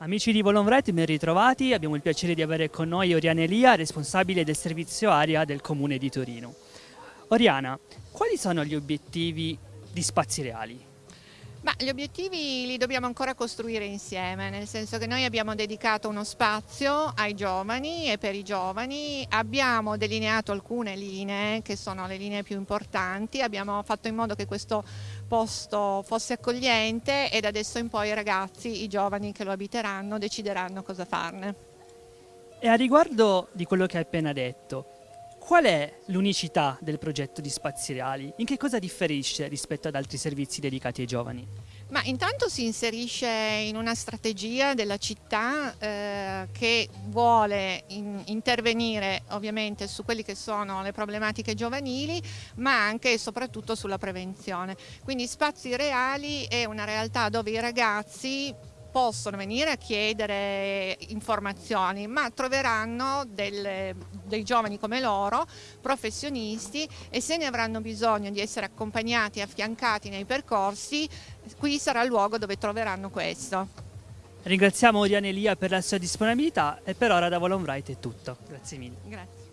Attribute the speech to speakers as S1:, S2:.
S1: Amici di Volonvrete, ben ritrovati. Abbiamo il piacere di avere con noi Oriana Elia, responsabile del servizio aria del Comune di Torino. Oriana, quali sono gli obiettivi di Spazi Reali?
S2: Ma gli obiettivi li dobbiamo ancora costruire insieme, nel senso che noi abbiamo dedicato uno spazio ai giovani e per i giovani, abbiamo delineato alcune linee che sono le linee più importanti, abbiamo fatto in modo che questo posto fosse accogliente ed adesso in poi i ragazzi, i giovani che lo abiteranno decideranno cosa farne.
S1: E a riguardo di quello che hai appena detto, Qual è l'unicità del progetto di Spazi Reali? In che cosa differisce rispetto ad altri servizi dedicati ai giovani?
S2: Ma intanto si inserisce in una strategia della città eh, che vuole in, intervenire ovviamente su quelle che sono le problematiche giovanili ma anche e soprattutto sulla prevenzione. Quindi Spazi Reali è una realtà dove i ragazzi possono venire a chiedere informazioni, ma troveranno delle, dei giovani come loro, professionisti e se ne avranno bisogno di essere accompagnati e affiancati nei percorsi, qui sarà il luogo dove troveranno questo.
S1: Ringraziamo Oriane Elia per la sua disponibilità e per ora da Volonbright è tutto. Grazie mille.
S2: Grazie.